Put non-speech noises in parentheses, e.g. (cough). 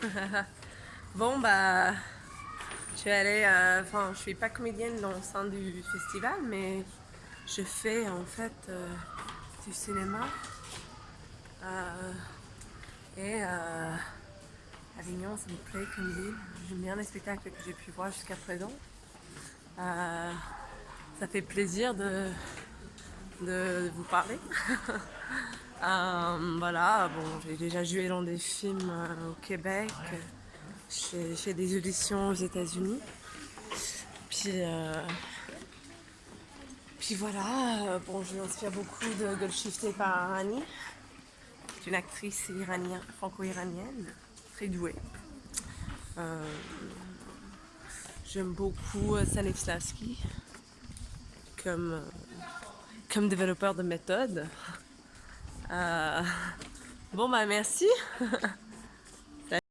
(laughs) bon, bah, je suis allée, euh, enfin, je suis pas comédienne dans le sein du festival, mais je fais en fait euh, du cinéma. Euh, et Avignon, ça me plaît comme ville. J'aime bien les spectacles que j'ai pu voir jusqu'à présent. ça fait plaisir de, de vous parler. (laughs) Euh, voilà, bon, j'ai déjà joué dans des films euh, au Québec, j'ai fait des auditions aux États-Unis. Puis, euh, puis voilà, bon, je m'inspire beaucoup de Golshifteh Parani, qui une actrice iranienne, franco-iranienne, très douée. J'aime beaucoup Stanislavski comme, comme développeur de méthode. Euh, bon bah merci (laughs)